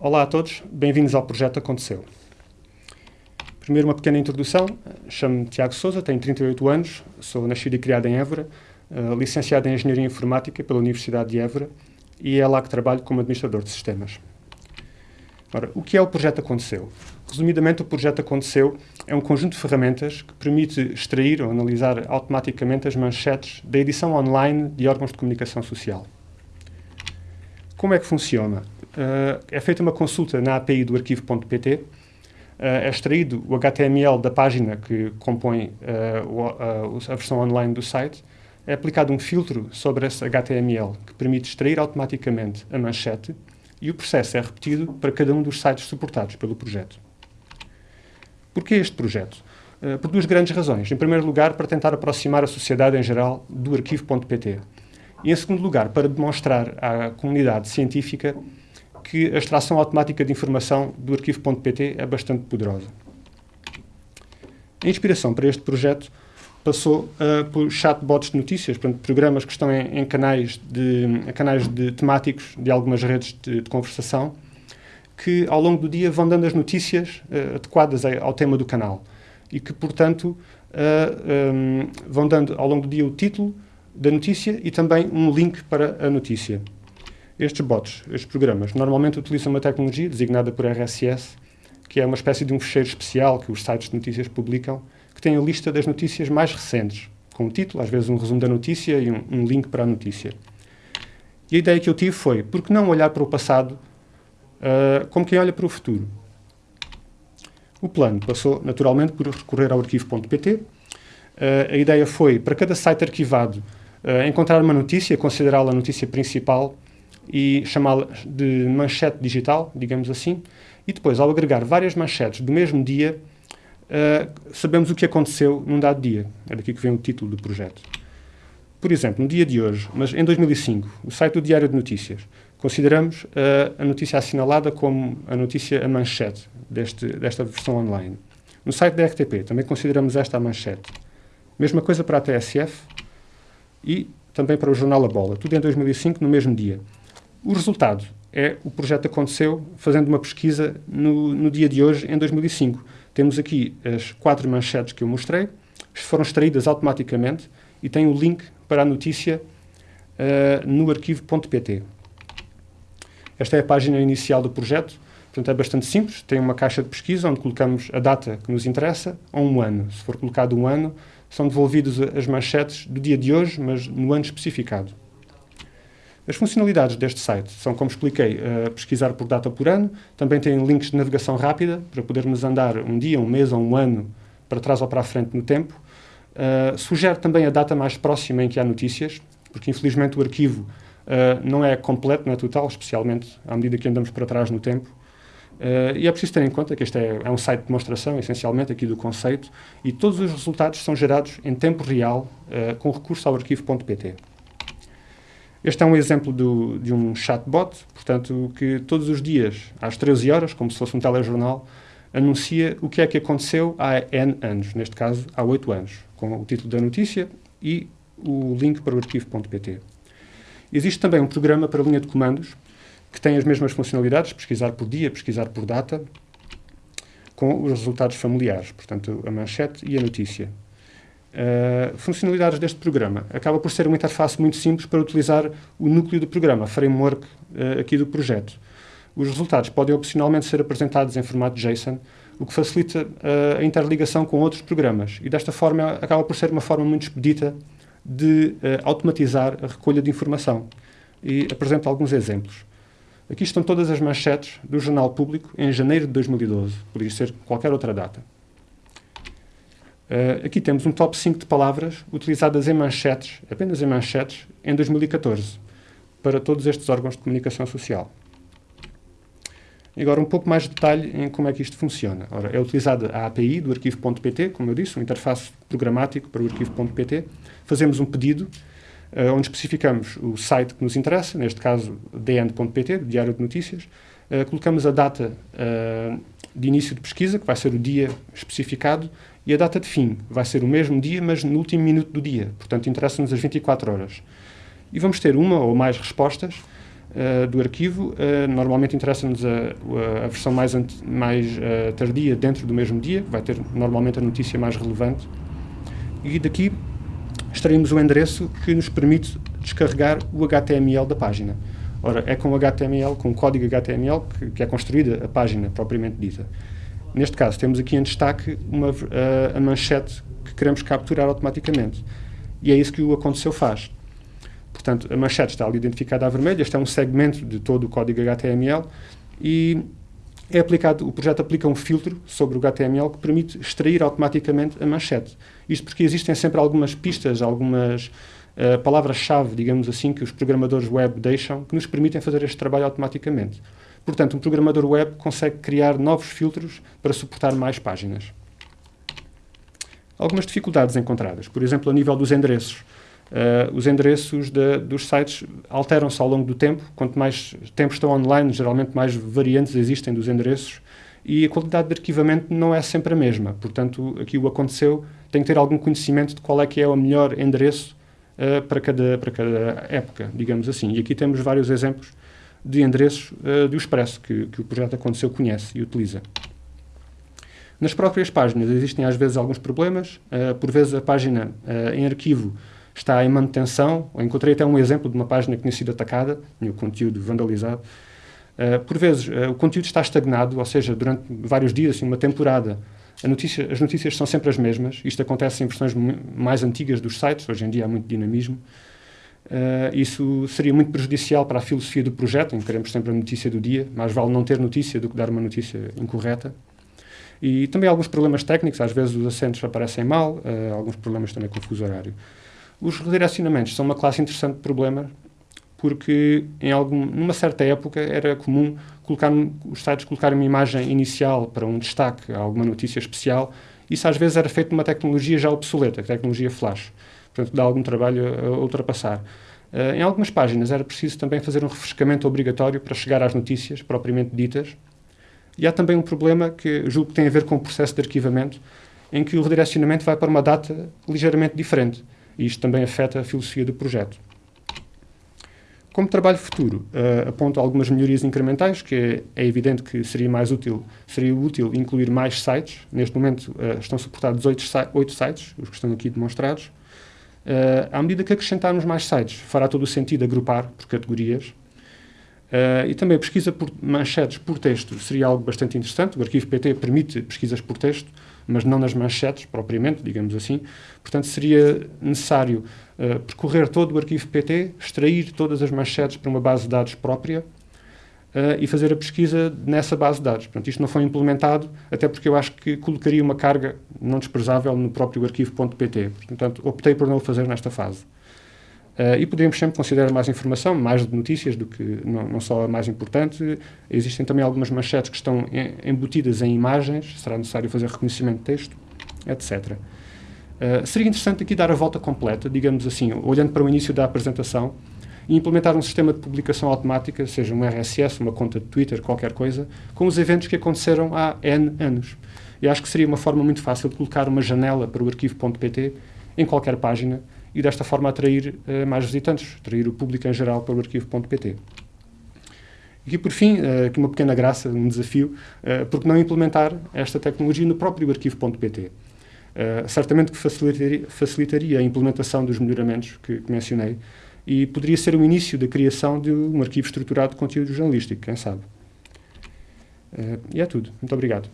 Olá a todos, bem-vindos ao Projeto Aconteceu. Primeiro uma pequena introdução, chamo-me Tiago Souza, tenho 38 anos, sou nascido e criado em Évora, uh, licenciado em Engenharia Informática pela Universidade de Évora e é lá que trabalho como administrador de sistemas. Ora, o que é o Projeto Aconteceu? Resumidamente, o Projeto Aconteceu é um conjunto de ferramentas que permite extrair ou analisar automaticamente as manchetes da edição online de órgãos de comunicação social. Como é que funciona? Uh, é feita uma consulta na API do arquivo.pt, uh, eh, é extraído o HTML da página que compõe uh, a versão online do site, é aplicado um filtro sobre esse HTML que permite extrair automaticamente a manchete e o processo é repetido para cada um dos sites suportados pelo projeto. Porquê este projeto? por duas grandes razões. Em primeiro lugar, para tentar aproximar a sociedade em geral do arquivo.pt. E, em segundo lugar, para demonstrar à comunidade científica que a extração automática de informação do arquivo.pt é bastante poderosa. A inspiração para este projeto passou uh, por chatbots de notícias, portanto, programas que estão em, em canais, de, em canais de temáticos de algumas redes de, de, conversação, que ao longo do dia vão dando as notícias uh, adequadas ao tema do canal e que, portanto, uh, um, vão dando ao longo do dia o título da notícia e também um link para a notícia. Estes bots, estes programas, normalmente utilizam uma tecnologia designada por RSS, que é uma espécie de um fecheiro especial que os sites de notícias publicam, que tem a lista das notícias mais recentes, com o título, às vezes um resumo da notícia e um, um link para a notícia. E a ideia que eu tive foi, por que não olhar para o passado uh, como quem olha para o futuro? O plano passou, naturalmente, por recorrer ao arquivo.pt. Uh, a ideia foi, para cada site arquivado, uh, encontrar uma notícia, considerá-la a notícia principal e chamá-la de manchete digital, digamos assim, e depois, ao agregar várias manchetes do mesmo dia, uh, sabemos o que aconteceu num dado dia. É daqui que vem o título do projeto. Por exemplo, no dia de hoje, mas em 2005, o site do Diário de Notícias, consideramos uh, a notícia assinalada como a notícia a manchete deste, desta versão online. No site da RTP, também consideramos esta a manchete. Mesma coisa para a TSF e também para o jornal A Bola. Tudo em 2005, no mesmo dia. O resultado é o projeto aconteceu fazendo uma pesquisa no, no dia de hoje, em 2005. Temos aqui as quatro manchetes que eu mostrei, foram extraídas automaticamente e tem o link para a notícia uh, no arquivo.pt. Esta é a página inicial do projeto, portanto é bastante simples, tem uma caixa de pesquisa onde colocamos a data que nos interessa ou um ano. Se for colocado um ano, são devolvidas as manchetes do dia de hoje, mas no ano especificado. As funcionalidades deste site são, como expliquei, uh, pesquisar por data por ano, também tem links de navegação rápida, para podermos andar um dia, um mês ou um ano para trás ou para a frente no tempo. Uh, sugere também a data mais próxima em que há notícias, porque infelizmente o arquivo uh, não é completo, não é total, especialmente à medida que andamos para trás no tempo. Uh, e é preciso ter em conta que este é, é, um site de demonstração, essencialmente, aqui do conceito, e todos os resultados são gerados em tempo real, uh, com recurso ao arquivo.pt. Este é um exemplo do, de um chatbot, portanto, que todos os dias, às 13 horas, como se fosse um telejornal, anuncia o que é que aconteceu há N anos, neste caso, há 8 anos, com o título da notícia e o link para o arquivo.pt. Existe também um programa para linha de comandos que tem as mesmas funcionalidades, pesquisar por dia, pesquisar por data, com os resultados familiares, portanto, a manchete e a notícia. Uh, funcionalidades deste programa. Acaba por ser uma interface muito simples para utilizar o núcleo do programa, framework uh, aqui do projeto. Os resultados podem opcionalmente ser apresentados em formato JSON, o que facilita uh, a interligação com outros programas. E desta forma acaba por ser uma forma muito expedita de automatizar a recolha de informação. E apresento alguns exemplos. Aqui estão todas as manchetes do Jornal Público em janeiro de 2012. Podia ser qualquer outra data. Uh, aqui temos um top 5 de palavras utilizadas em manchetes, apenas em manchetes, em 2014, para todos estes órgãos de comunicação social. Agora um pouco mais de detalhe em como é que isto funciona. Ora, é utilizada a API do arquivo.pt, como eu disse, um interface programático para o arquivo.pt. Fazemos um pedido, uh, onde especificamos o site que nos interessa, neste caso dn.pt, Diário de Notícias, uh, colocamos a data de início de pesquisa, que vai ser o dia especificado, e a data de fim vai ser o mesmo dia, mas no último minuto do dia. Portanto, interessa-nos as 24 horas. E vamos ter uma ou mais respostas uh, do arquivo. Uh, normalmente interessa-nos a, a, versão mais, mais uh, tardia dentro do mesmo dia, vai ter normalmente a notícia mais relevante. E daqui extraímos o endereço que nos permite descarregar o HTML da página. Ora, é com HTML, com código HTML, que, que é construída a página propriamente dita. Neste caso, temos aqui em destaque uma, a, a manchete que queremos capturar automaticamente. E é isso que o Aconteceu faz. Portanto, a manchete está ali identificada a vermelho, este é um segmento de todo o código HTML e é aplicado, o projeto aplica um filtro sobre o HTML que permite extrair automaticamente a manchete. Isto porque existem sempre algumas pistas, algumas uh, palavras-chave, digamos assim, que os programadores web deixam, que nos permitem fazer este trabalho automaticamente. Portanto, um programador web consegue criar novos filtros para suportar mais páginas. Algumas dificuldades encontradas, por exemplo, a nível dos endereços. Uh, os endereços de, dos sites alteram-se ao longo do tempo. Quanto mais tempo estão online, geralmente mais variantes existem dos endereços e a qualidade de arquivamento não é sempre a mesma. Portanto, aqui o aconteceu, tem que ter algum conhecimento de qual é que é o melhor endereço uh, para, cada, para cada época, digamos assim. E aqui temos vários exemplos de endereços uh, do Expresso que, que o projeto Aconteceu conhece e utiliza. Nas próprias páginas existem às vezes alguns problemas, uh, por vezes a página em arquivo está em manutenção. Eu encontrei até um exemplo de uma página que tinha sido atacada, tinha o conteúdo vandalizado. Uh, por vezes, uh, o conteúdo está estagnado, ou seja, durante vários dias, assim, uma temporada, notícia, as notícias são sempre as mesmas. Isto acontece em versões mais antigas dos sites, hoje em dia há muito dinamismo. Uh, isso seria muito prejudicial para a filosofia do projeto, em que queremos sempre a notícia do dia, mais vale não ter notícia do que dar uma notícia incorreta. E também alguns problemas técnicos, às vezes os acentos aparecem mal, alguns problemas também com o fuso horário. Os redirecionamentos são uma classe interessante de problema porque em algum, numa certa época era comum colocar, os sites colocarem uma imagem inicial para um destaque, alguma notícia especial. Isso às vezes era feito numa tecnologia já obsoleta, a tecnologia flash. Portanto, dá algum trabalho a ultrapassar. Uh, em algumas páginas era preciso também fazer um refrescamento obrigatório para chegar às notícias propriamente ditas. E há também um problema que julgo que tem a ver com o processo de arquivamento, em que o redirecionamento vai para uma data ligeiramente diferente e isto também afeta a filosofia do projeto. Como trabalho futuro, uh, aponto algumas melhorias incrementais, que é, é, evidente que seria mais útil, seria útil incluir mais sites. Neste momento uh, estão suportados oito, oito sites, os que estão aqui demonstrados. Uh, à medida que acrescentarmos mais sites, fará todo o sentido agrupar por categorias. Uh, e também a pesquisa por manchetes por texto seria algo bastante interessante. O arquivo PT permite pesquisas por texto, mas não nas manchetes propriamente, digamos assim. Portanto, seria necessário uh, percorrer todo o arquivo PT, extrair todas as manchetes para uma base de dados própria uh, e fazer a pesquisa nessa base de dados. Portanto, isto não foi implementado, até porque eu acho que colocaria uma carga não desprezável no próprio arquivo.pt. Portanto, optei por não o fazer nesta fase. Uh, e podemos sempre considerar mais informação, mais de notícias do que não, não, só a mais importante. Existem também algumas manchetes que estão embutidas em imagens, será necessário fazer reconhecimento de texto, etc. Uh, eh, seria interessante aqui dar a volta completa, digamos assim, olhando para o início da apresentação, e implementar um sistema de publicação automática, seja um RSS, uma conta de Twitter, qualquer coisa, com os eventos que aconteceram há N anos. E acho que seria uma forma muito fácil de colocar uma janela para o arquivo.pt em qualquer página, e desta forma atrair uh, mais visitantes, atrair o público em geral para o arquivo.pt. E por fim, uh, aqui uma pequena graça, um desafio, uh, porque não implementar esta tecnologia no próprio arquivo.pt? Certamente que facilitaria, a implementação dos melhoramentos que mencionei e poderia ser o início da criação de um arquivo estruturado de conteúdo jornalístico, quem sabe. Uh, e é tudo. Muito obrigado.